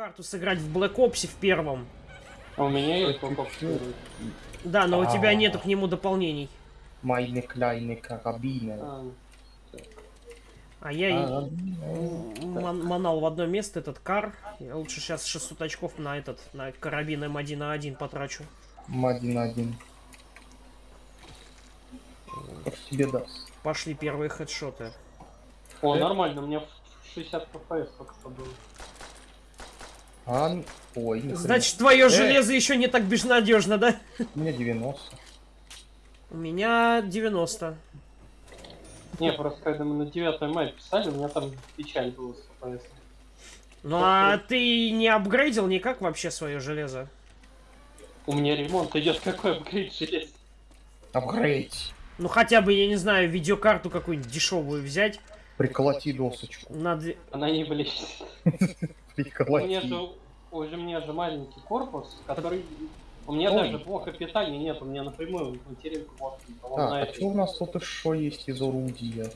карту сыграть в Black Ops в первом. А у меня есть Black Ops 4. Да, но у тебя А. нету к нему дополнений. Майны кляйны карабины. А, А я и А, ман- манал в одно место этот кар. Я лучше сейчас 600 очков на этот, на карабин М1 на 1 потрачу. один на один. Как тебе даст? Пошли первые хедшоты. О, Э? нормально, у меня в 60 FPS только что было. А, н- ой. Значит, твое Э. железо еще не так безнадежно, да? У меня 90. У меня 90. Не, просто когда мы на 9 мая писали, у меня там печаль была с FPS. Ну а ты не апгрейдил никак вообще свое железо? У меня ремонт идет, какой апгрейд желез. Апгрейд. Ну хотя бы, я не знаю, видеокарту какую-нибудь дешевую взять. Приколоти досочку. На две- Она не блещет. У меня же, уже у меня же маленький корпус, который... У меня Ой. даже блока питания нет, у меня напрямую материнку вот Так, а что у нас тут еще есть из орудия?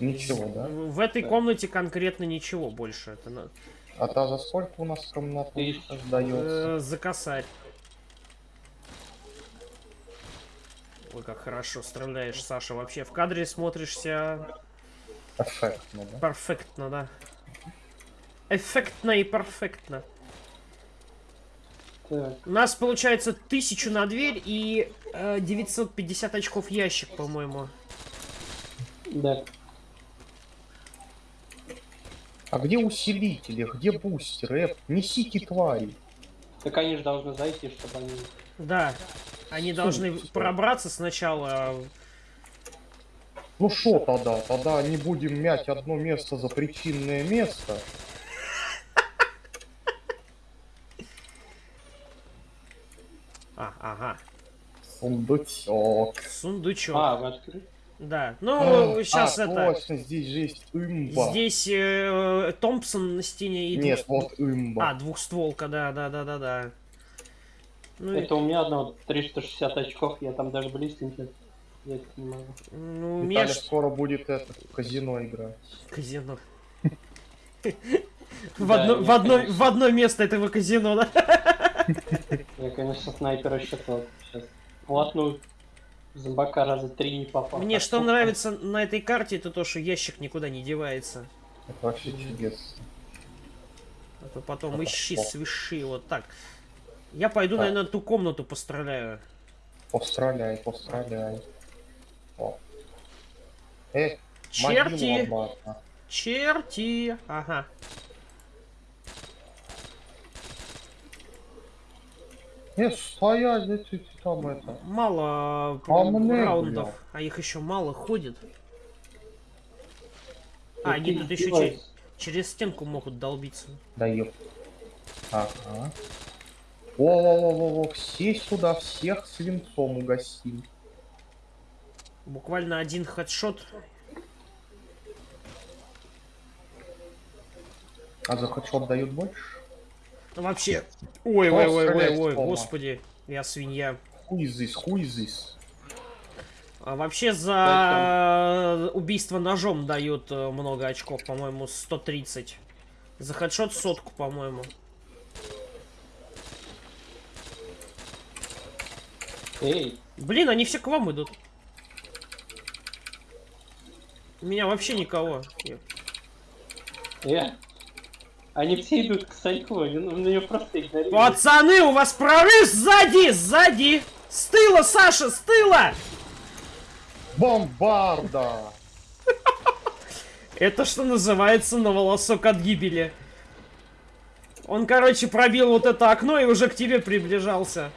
Ничего, да? В этой Да. комнате конкретно ничего больше. Это на- А та за сколько у нас комната Тысяч. сдается? э, за косарь. Ой, как хорошо стреляешь, Саша. Вообще в кадре смотришься Эффектно, да? перфектно, да. Эффектно и перфектно. Так, У нас получается тысячу на дверь и э, 950 очков ящик, по-моему. да. А где усилители? Где бустеры? Эп, Несите твари. Так они же должны зайти, чтобы они... Да. Они должны Стой. пробраться сначала. Ну шо тогда? Тогда не будем мять одно место за причинное место. А, ага. Сундучок. Сундучок. А, вы открыли? Да. Ну, сейчас а, это. точно, здесь же есть имба. Здесь э, Томпсон на стене и Нет, двух- вот имба. А, двухстволка, да, да, да, да, да. Ну, и- Это у меня одно 360 очков, я там даже близко не могу. ну, у меня скоро будет это, казино играть. казино. В одно, я, в, одно, в одно место этого казино, да? Я, конечно, снайпера считал сейчас. Платную зомбака раза три не попал. Мне что нравится на этой карте, это то, что ящик никуда не девается. Это вообще чудесно. А то потом ищи, о. свищи, вот так. Я пойду, Так. наверное, ту комнату постреляю. Постреляй, постреляй. О. Э, Черти! Черти! Ага. Э, стоять, эти там это. Мало А мне, раундов, бля. а их еще мало ходит. А, они тут еще издеваешься. че- через стенку могут долбиться. Да ёп. Ага. Во-во-во-во, все сюда, всех свинцом угостим. Буквально один хедшот. А за хедшот дают больше? Вообще. Ой, ой, ой, ой, ой, господи. Я свинья. Хуй здесь, хуй здесь. А вообще за убийство ножом дают э, много очков, по-моему, 130. За хедшот сотку, по-моему. Эй, Блин, они все к вам идут. У меня вообще никого. Я- э. Они все идут к Саньку, он он ее просто игнорирует. Пацаны, у вас прорыв сзади, сзади! С тыла, Саша, с тыла! Бомбарда! Это что называется на волосок от гибели. Он, короче, пробил вот это окно и уже к тебе приближался.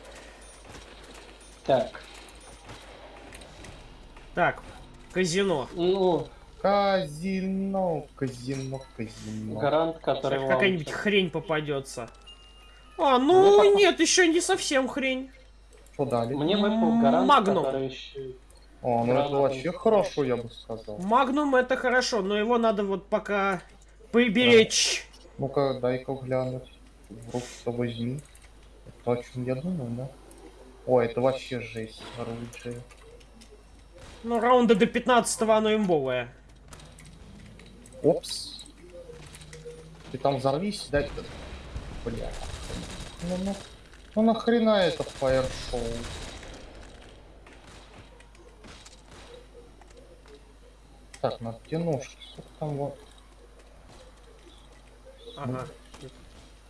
Так, Так, казино. ну, Казино, казино, казино. гарант, который вам- какая-нибудь хрень попадется. А, Мне ну пока- нет, еще не совсем хрень. Что дали? Мне выпал гарант, Магнум. который еще... О, ну это Граната. вообще хорошо, я бы сказал. Магнум это хорошо, но его надо вот пока приберечь. Ну-ка, дай-ка глянуть. В руку-то возьми. Это то, о чем я думаю, да? Ой, это вообще жесть, оружие. Ну, раунда до 15 оно имбовое. Опс. Ты там взорвись, дай... Бля. Ну, ну, ну нахрена этот фаер-шоу? Так, на? Сколько там вот? Ага.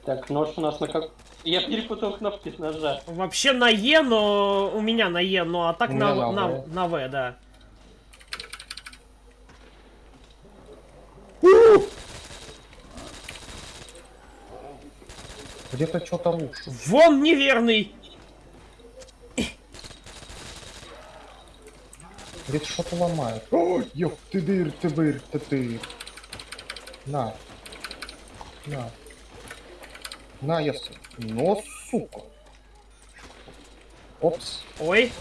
Так, нож у нас на как... Я перепутал кнопки с ножа. Вообще на Е, но у меня на Е, ну а так на, на на, на В, да. Где-то что-то рушит. Вон неверный! Где-то что-то ломает. Ой, ёп, ты дыр, ты дыр, ты дыр. На. На. На, я... Но, сука. Опс. Ой,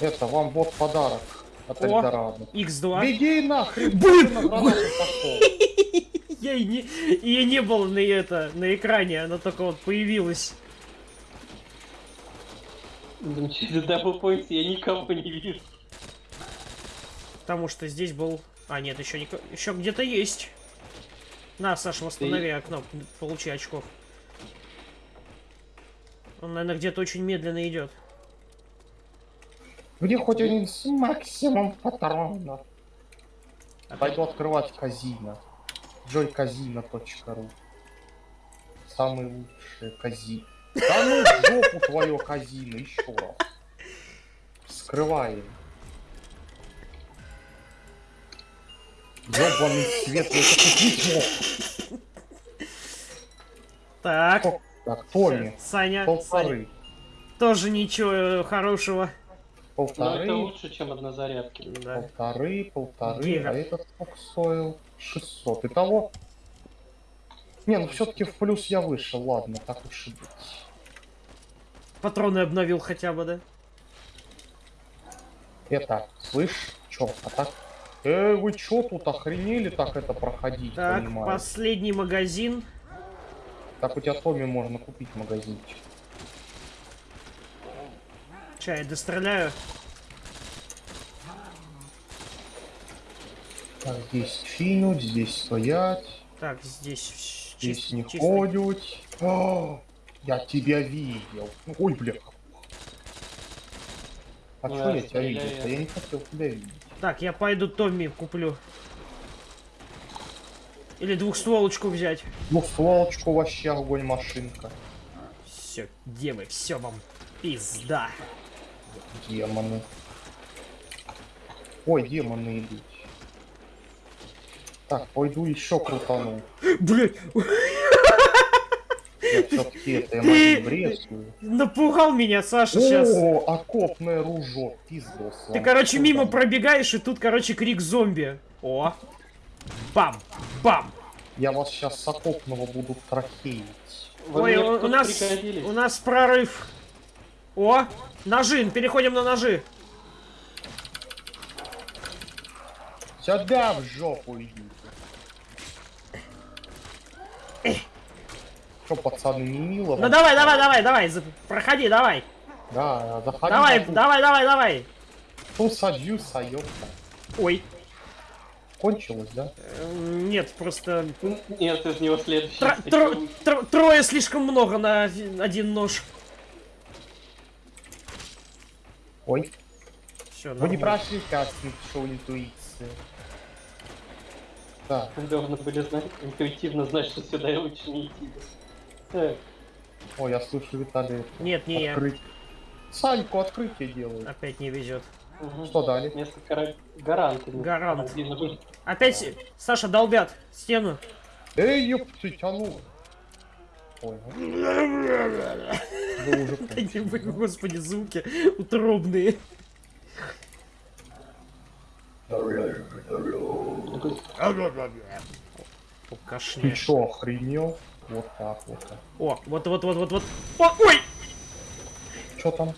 Это вам вот подарок от О. Эльдорадо. X2. Беги нахрен! Блин! ты. Я и не, ее не было на это, на экране, она только вот появилась. Блин, Через даблпоинт я никого не вижу. Потому что здесь был... А, нет, еще, не... еще где-то есть. На, Саша, восстанови окно, получи очков. Он, наверное, где-то очень медленно идет. Где хоть один с максимум патронов. Пойду открывать казино. joycasino.ru Самый лучший казино. Да ну жопу твое казино, еще раз. Скрываем. Ёбаный свет, я это купить мог. Так, Так, Томми, Саня, Саня, полторы. тоже ничего э, хорошего. Но это Полторы, лучше, чем однозарядки. Да. полторы, полторы, Гивер. а этот сколько стоил? 600. Итого... Не, ну все-таки в плюс я вышел, ладно, так уж и быть. Патроны обновил хотя бы, да? Это, слышь, чё, а так? Э, вы чё тут охренели так это проходить, Так, понимаю? последний магазин. Так у тебя Томми можно купить магазинчик. Чай, достреляю. Так, здесь чинуть, здесь стоять, Так, здесь здесь чис- не чисто- ходить. О, я тебя видел. Ой, бля. А Ну, чё я я тебя видел? Я не хотел тебя видеть. Так, я пойду Томми куплю. Или двухстволочку взять. Ну, сволочку вообще огонь машинка. Все, девы, все вам пизда. Демоны. Ой, демоны идут. Так, пойду еще крутану. Блять, Я все-таки это я Ты- брезгую. напугал меня, Саша, сейчас. О, окопное ружо, пиздос. Ты, короче, мимо пробегаешь, и тут, короче, крик зомби. О. Бам, бам. Я вас сейчас с окопного буду трахеить. Вы Ой, у, нас, у нас прорыв. О, ножи, переходим на ножи. Сюда в жопу идите. Что, пацаны, не мило? Ну давай, давай, давай, давай, проходи, давай. Да, заходи. Давай, давай, давай, давай. ту садюса, ёпта. Ой, Кончилось, да? э, нет, просто Нет, из него следующий. тро- тро- тро- трое слишком много на оди- один нож. Ой, Все, вы не прошли кастинг шоу интуиции. Так, Вы должны были знать, интуитивно знать, что сюда я лучше не идти. Так, ой, я слышу Виталий. Нет, не я. Открыть. Саньку открытие делает. Опять не везет. угу. Что дали? Несколько ра- гарантов. Гарант. Опять, Саша, долбят стену. Эй, ёптыть, а ну! Ой. Вы господи, звуки утробные. Ты чё, охренел? Вот так вот. О, вот, вот, вот, вот, вот. О, ой! Чё там?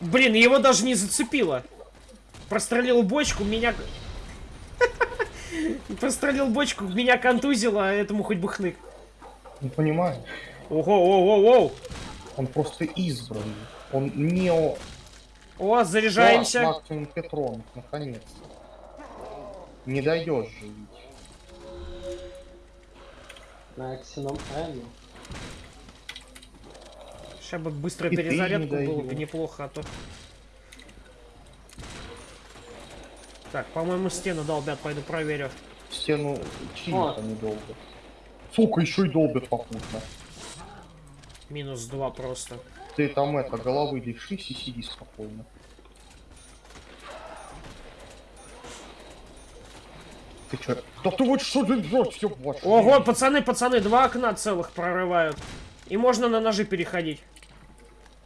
Блин, его даже не зацепило. Прострелил бочку, меня... Прострелил бочку, меня контузило, а этому хоть бы хнык. Не понимаю. Ого, ого, ого. Он просто избранный. Он нео... О, заряжаемся. Да, максимум Петронов, наконец-то. Не дойдешь же ведь. На аксином М. Сейчас бы быстро И ты перезарядку не было бы неплохо, а то... Так, по-моему, стену долбят, пойду проверю. Стену чьи О. они долбят. Сука, еще и долбят попутно. Минус два просто. Ты там это, головы лишись и сиди спокойно. Ты чё? Да ты вот что ты делаешь, ёб вашу Ого, пацаны, пацаны, два окна целых прорывают. И можно на ножи переходить.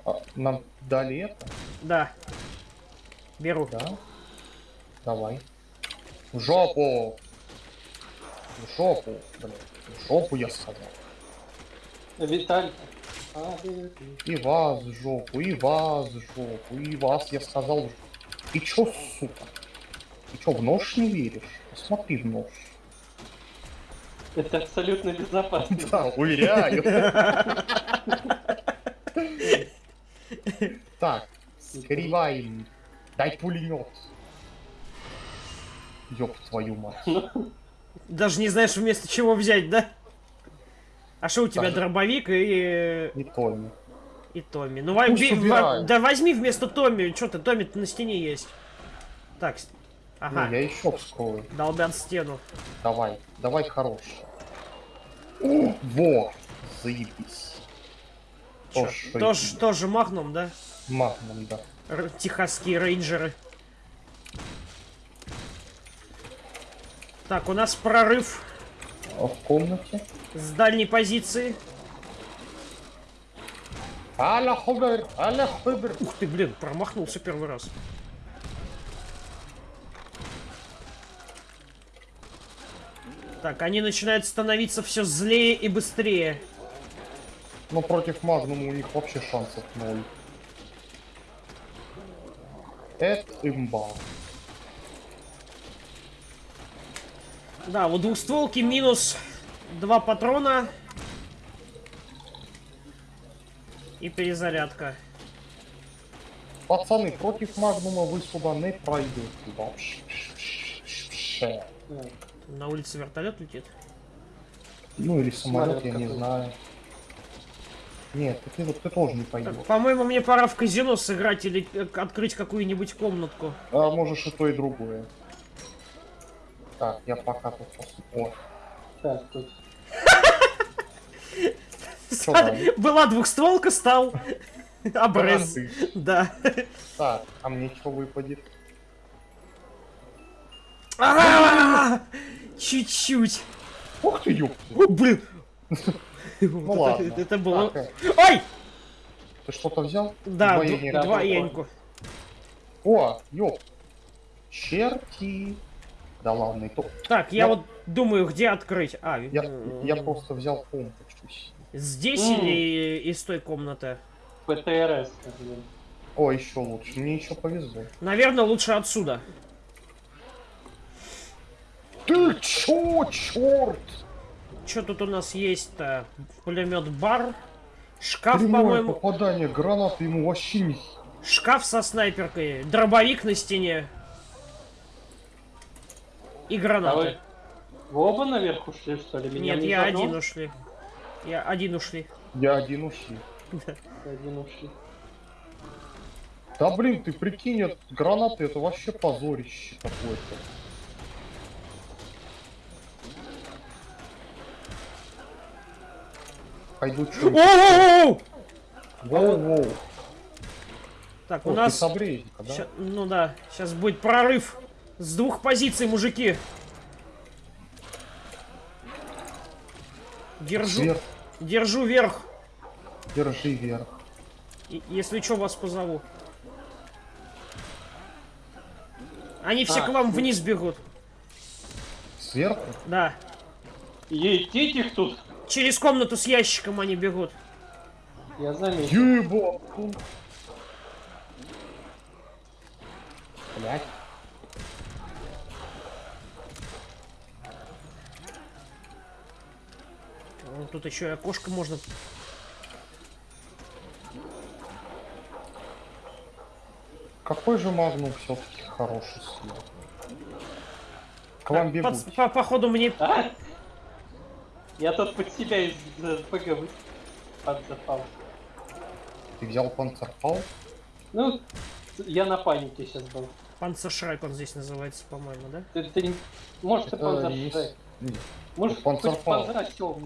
А, нам дали это? Да. Беру. Да? Давай. В жопу! В жопу, блядь. В жопу я сказал. Виталь. И вас в жопу, и вас в жопу, и вас я сказал. Ты чё, сука? Ты чё, в нож не веришь? Посмотри в нож. Это абсолютно безопасно. Да, уверяю. Так, скрываем. Дай пулемет. Ёб твою мать. Даже не знаешь вместо чего взять, да? А что у тебя Так. дробовик и... Не Томми. и Томми? Ну, Пусть убирают. да возьми вместо Томми, что ты, Томми на стене есть. Так, ага, Ну, я еще вскрою. долбят стену. Давай, давай хороший. О, Во! Заебись. Чё, Тоже тоже, махнум, да? Магнум, да. Р- техасские рейнджеры. Так, у нас прорыв А в комнате? с дальней позиции. Аля хубер, аля хубер. Ух ты, блин, промахнулся первый раз. Так, они начинают становиться все злее и быстрее. Но Ну, против Магнума у них вообще шансов ноль. Это имба. Да, у двухстволки минус два патрона. И перезарядка. Пацаны, против Магнума вы сюда не пройдете вообще. На улице вертолет летит. Ну или самолет, я не знаю. Нет, ты, ты, ты тоже не пойдешь. По-моему, мне пора в казино сыграть или открыть какую-нибудь комнатку. А можешь и то, и другое. Так, я пока тут посмотрю. О, так, тут. Была двухстволка, стал обрез. Да. Так, а мне что выпадет? А, Чуть-чуть. Ух ты. О, блин. Ну ладно. Это было... Так, э, Ой! ты что-то взял? Да, Двоение. д- двоеньку. О, ёп. Черти. Да ладно, и то. Так, я Я- вот думаю, где открыть. А, Я, м, я просто взял помпочку. здесь М. или из той комнаты? ПТРС. блин. О, еще лучше. Мне еще повезло. Наверное, лучше отсюда. Ты чё, черт? Что тут у нас есть-то? Пулемет бар. Шкаф, Прямое по-моему. попадание гранаты ему вообще не... Шкаф со снайперкой. Дробовик на стене. И А гранаты. вы, вы оба наверх ушли, что ли? Меня Нет, не я заодно? один ушли. Я один ушли. Я один уши. Один ушли. Да блин, ты прикинь, это гранаты, это вообще позорище какое-то. Пойду! Воу-воу. Так, О, у нас... с обрезника, да? ща- Ну да, сейчас будет прорыв с двух позиций, мужики. Держу, Вверх, держу верх. держи вверх. И- Если что, вас позову. Они все А, к вам ну- вниз бегут. Сверху? Да. Етить их тут. Через комнату с ящиком они бегут. Я заметил. Еба! Блять. Вон Тут еще и окошко можно. Какой же магнум все-таки хороший свет. К вам бегут. Под- по- походу мне... А? Я тут под себя из ПГ вы- подзапал. Ты взял панцерфал? Ну, я на панике сейчас был. Панцершрайк он здесь называется, по-моему, да? Ты, ты. Может, ты Это есть- Шрек. Нет. Может, панзера сел,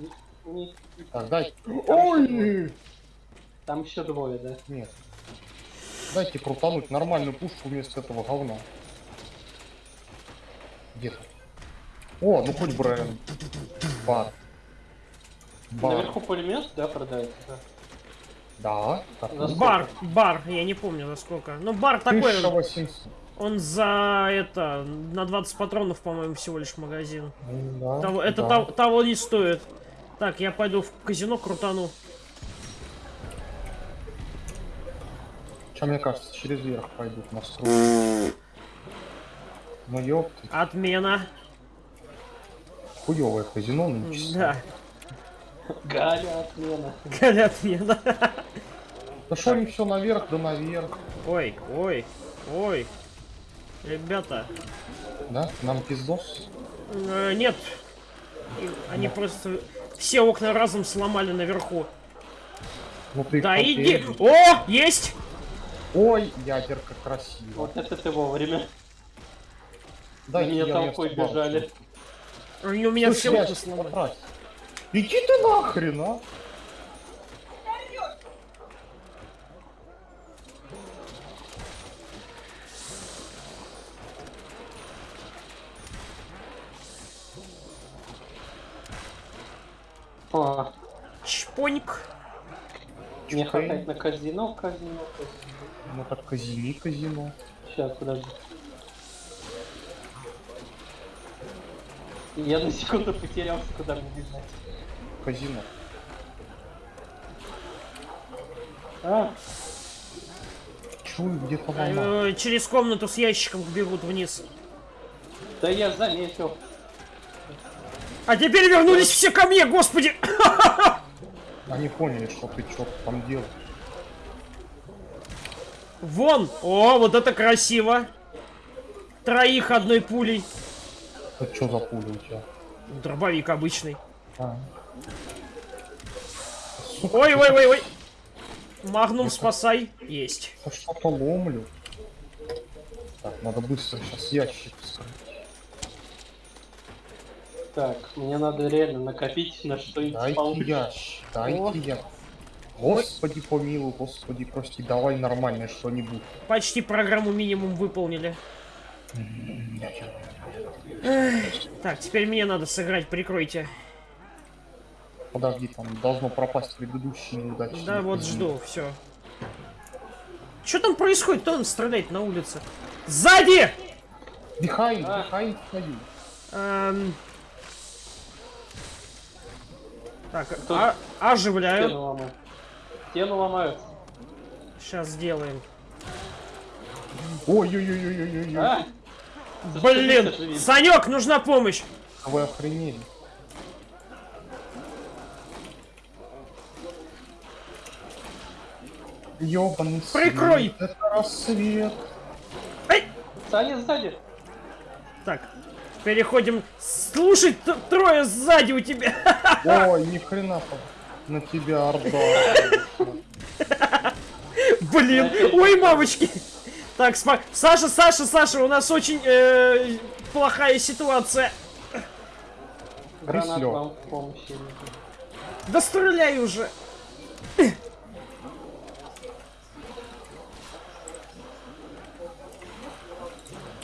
не- Так, дай. Там Ой! Там еще двое, да? Нет. Дайте крутануть нормальную пушку вместо этого говна. Где? О, ну хоть Брайан. Бар. Бар. Наверху пулемет, да, продается? Да. Да. Бар, бар, я не помню за сколько. Ну, бар такой, 1800. он за это, на 20 патронов, по-моему, всего лишь магазин. Да, Того- это да. того, того не стоит. Так, я пойду в казино крутану. Чё, мне кажется, через верх пойдут настройки. Ну ёпты, Отмена. хуёвое казино ну, нынче. Да, Галя, отмена. Галя, отмена. Да что они все наверх, да наверх. Ой, ой, ой. Ребята, Да? Нам пиздос. э, нет. Они просто все окна разом сломали наверху. Ну ты Да иди. О, есть! Ой, ядерка красиво. Вот это ты вовремя. Дайте меня я толпой бабки. бежали. Они у меня все Слушай, окна Ящик, сломали. Иди ты нахрен, а! О, Чпоньк. мне Чпонь. хватает на казино, казино, казино. Ну так казини казино. Сейчас, подожди. Я на секунду потерялся, куда мне бежать. Казино. А, Чую где-то. Э, Через комнату с ящиком бегут вниз. да я заметил. А теперь вернулись все ко мне, господи! Они поняли, что ты что там делаешь. Вон! О, вот это красиво! Троих одной пулей. Это что за пуля у тебя? Дробовик обычный. А. Ой, ой, ой, ой. Магнум спасай. Есть. Я что-то ломлю. Так, надо быстро сейчас ящик вскрыть. Так, мне надо реально накопить на что-нибудь Дайте получше. О. дайте я. Господи помилуй, господи прости, давай нормальное что-нибудь. Почти программу минимум выполнили. Так, теперь мне надо сыграть, прикройте. Подожди, там должно пропасть предыдущий неудачный. Да, вот жду, все. Что там происходит? Кто он стреляет на улице? Сзади! Behind, А. behind стою. Эм. Так, а- оживляю. Стену ломают. Стену ломают. Сейчас сделаем. Ой-ой-ой-ой-ой-ой. А! Блин. Санек, нужна помощь. Вы охренели. Ёбаный Прикрой! свет, Это рассвет. Ай! Саня сзади. Переходим. Слушай, трое сзади у тебя. Ой, ни хрена там. На тебя орда. Блин, ой, мамочки. Так, сма- Саша, Саша, Саша, у нас очень э, плохая ситуация. Гранат вам в помощи. Да стреляй уже.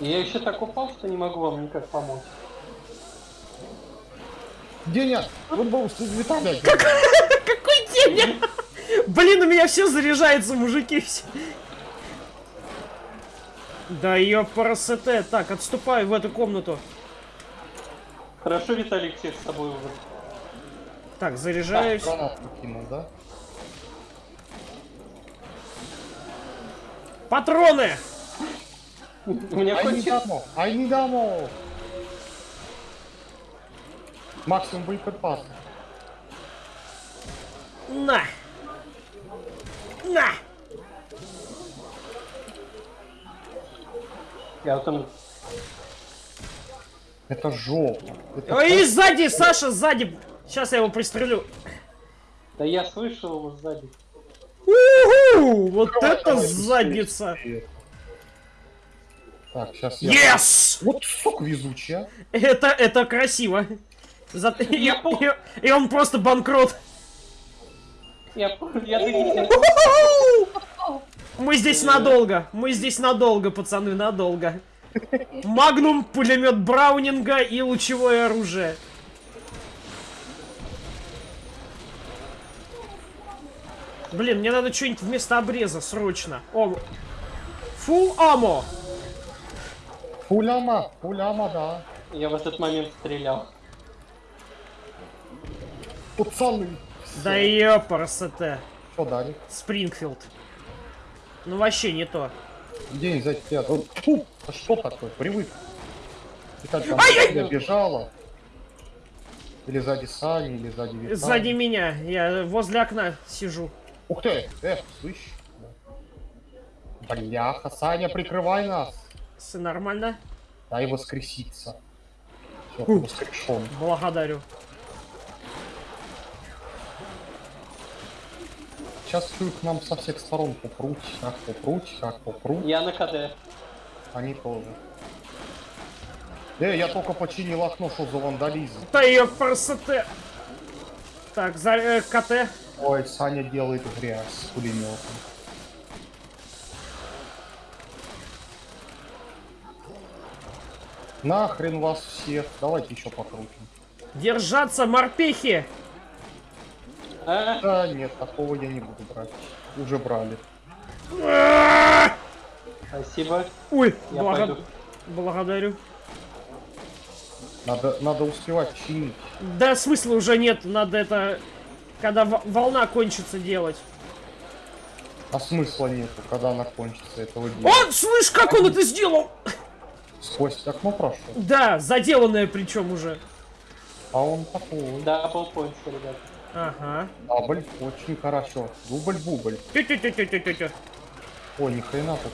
Я еще так упал, что не могу вам никак помочь. Деня, вот был Виталий. Какой день? Блин, у меня все заряжается, мужики. все. Да ёпарасете. Так, отступаю в эту комнату. Хорошо, Виталик всех с собой убрал. Так, заряжаюсь. Гранату кинул, да? Патроны! У меня Ай, не хоть дамо, ай, не дамо. Максимум боеприпас. На! На! Я вот там... Это жопа. Это Ой, и сзади, Саша, сзади. Сейчас я его пристрелю. Да я слышал его сзади. Уху! Вот Давай, это задница! быстрее. Так, сейчас я... Yes! Вот сука везучая. Это, это красиво. За- И, Я и- и он просто банкрот. Я я Мы здесь надолго. Мы здесь надолго, пацаны, надолго. Магнум, пулемет Браунинга и лучевое оружие. Блин, мне надо что-нибудь вместо обреза, срочно. О, фул амо. Пуляма, пуляма, да. Я в этот момент стрелял. Пацаны. Да ёпарасоте. Что дали? Спрингфилд. Ну вообще не то. День за тебя. Фу, а что такое? Привык. Ты как там я бежала? Или сзади Сани, или сзади Виталия? Сзади меня. Я возле окна сижу. Ух ты! Э, слышь? Бляха, Саня, прикрывай нас! Все нормально? Дай воскреситься. Все, воскрешен. Благодарю. Сейчас к нам со всех сторон попруть, как попруть, как попруть. Я на КД. Они тоже. Э, я только починил окно, что за вандализм. Да ёпарасоте. Так, за э, КТ. Ой, Саня делает грязь с пулеметом. Нахрен вас всех. Давайте еще покрутим. Держаться, морпехи! А, Да нет, такого я не буду брать. Уже брали. спасибо. Ой, Я блага- пойду. благодарю. Надо, надо успевать чинить. Да, смысла уже нет, надо это... Когда во- волна кончится делать. А смысла нету, когда она кончится этого дела. О, слышь, как он это сделал! Сквозь окно прошел. Да, заделанное причем уже. А он такой. Да, полпоинта, ребят. Ага. Дубль, очень хорошо. Дубль-бубль. Тю-тю-тю-тю-тю-тю. Ой, ни хрена тут.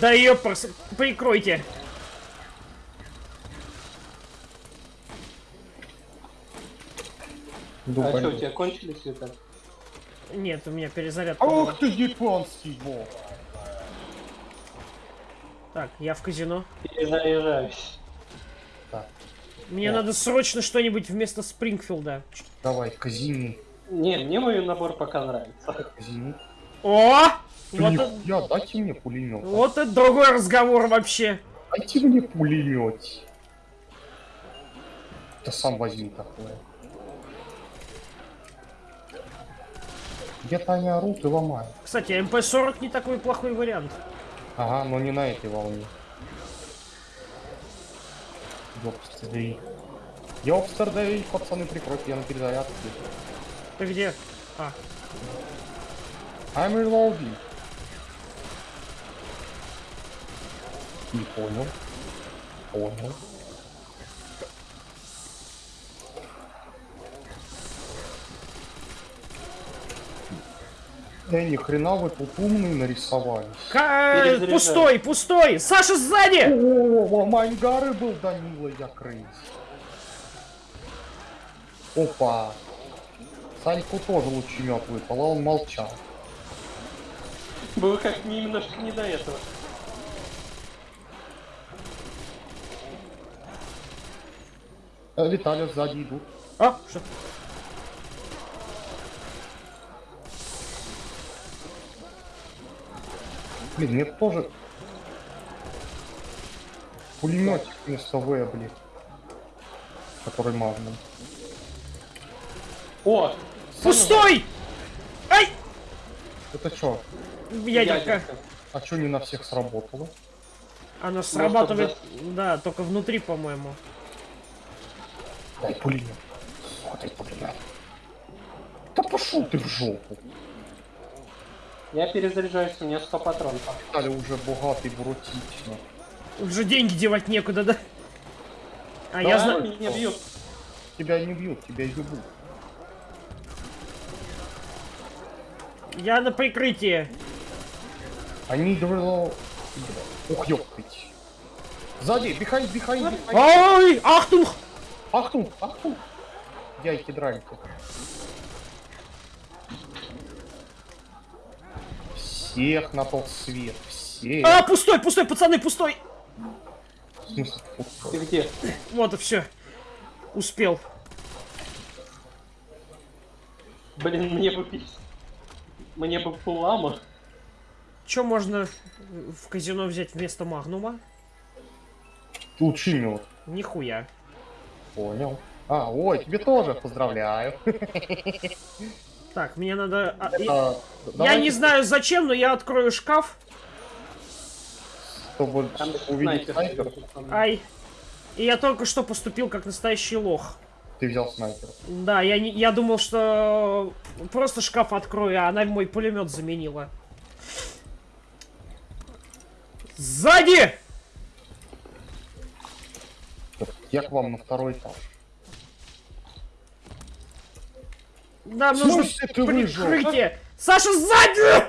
Да ёпарс, прикройте. А Дубль. что, у тебя кончились это? Нет, у меня перезарядка. была. Ох ты, японский бог. Так, я в казино. Перезаряжаюсь. Так, Мне О. надо срочно что-нибудь вместо Спрингфилда. давай, казини. Не, мне мой набор пока нравится. Казини. О! Ты Вот, это, дайте мне пулемет. вот это другой разговор вообще. Дайте мне пулемет. Да сам возьми такое. Где-то они орут и ломают. Кстати, МП-40 не такой плохой вариант. Ага, но не на этой волне. Ёпстердей. Ёпстердей, пацаны, прикройте, я на перезарядке. Ты где? А, I'm reloading. Не понял. Понял. Да ни хрена вы тут умные нарисовались. Ка- Перезаряжаю. пустой, пустой! Саша сзади! О, Майнгары был Данила, я крыс. Опа. Саньку тоже лучемет выпал, а он молчал. Было как немножко не до этого. Э, Виталий сзади идут. А, что? Блин, мне тоже пулеметик вместо В, блин. Который магнум. О! Пустой! Ай! Это что? Ядерка. А что не на всех сработало? Она срабатывает, да, только внутри, по-моему. Дай пулемет. Дай пулемет. Да пошел ты в жопу. Я перезаряжаюсь, у меня 100 патронов. Виталий уже богатый, буротично. Уже деньги девать некуда, да? А Да, я знаю... меня бьют. Тебя не бьют, тебя ебут. Я на прикрытии. Они говорят... Ух, ёптыть. Сзади, бихай, бихай, бихай. Ай! Ахтунг! Ахтунг, ахтунг. Яйки дральки. Всех на тот свет, всех. А, пустой, пустой, пацаны, пустой! Ты где? Вот и все. Успел. Блин, мне бы. Мне бы пулама. Че можно в казино взять вместо магнума? Лучший мед. Нихуя. Понял. А, ой, тебе тоже поздравляю. Так, мне надо... а, и- А, Я не знаю зачем, но я открою шкаф. Чтобы Там увидеть снайпер. снайпер, Ай. И я только что поступил как настоящий лох. ты взял снайпера. Да, я, не, я думал, что просто шкаф открою, а она мой пулемет заменила. Сзади! Я к вам на второй этаж. Нам В нужно ты выжил? прикрытие. Саша, сзади!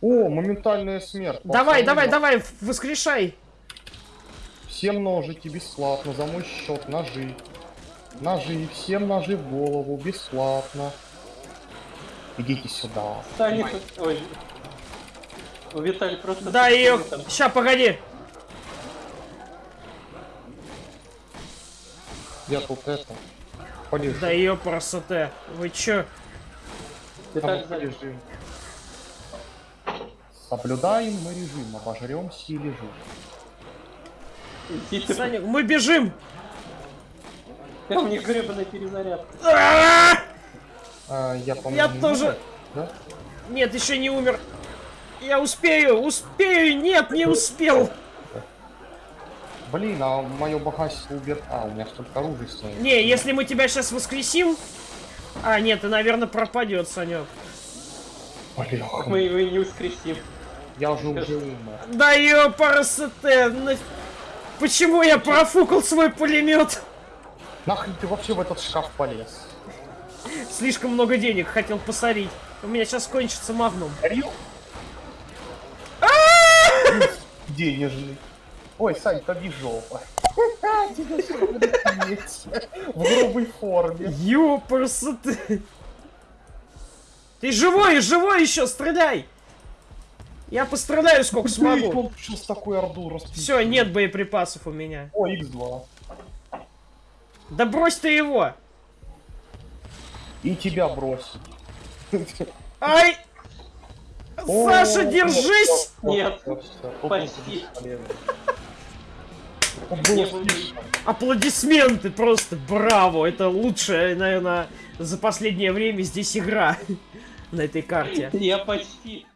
О, моментальная смерть. Давай, давай, да. давай, воскрешай. Всем ножики бесплатно, за мой счет, ножи. Ножи, всем ножи в голову, бесплатно. Идите сюда. Таня, ой. У Виталий просто... Да, ее... Ща, погоди. Я тут это... Полежу. Да ее красота. Вы чё? Там. Соблюдаем мы режим, обожремся и лежу. Идите. Саня, мы бежим! Я у них гребаная перезарядка. А! А, я, по Я тоже- Да? Нет, еще не умер. Я успею, успею, нет, не успел. Блин, а мое богатство убер... А, у меня столько оружия стоит. Не, если мы тебя сейчас воскресим... А, нет, ты, наверное, пропадет, Санек. Блин, Мы его и не воскресим. я уже уже умер. Да ее парасете. Почему я профукал свой пулемет? Нахрен ты вообще в этот шкаф полез? Слишком много денег хотел посорить. У меня сейчас кончится магнум. Денежный. Ой, Сань, тоби жопа. В грубой форме. Ёпарасоте. Ты живой, живой еще, стреляй! Я постреляю сколько смогу. Сейчас такой орду Все, нет боеприпасов у меня. О, X2. Да брось ты его! И тебя бросить. Ай! Саша, держись! Нет. Почти. Было. Аплодисменты просто, браво! Это лучшая, наверное, за последнее время здесь игра на этой карте. Я почти.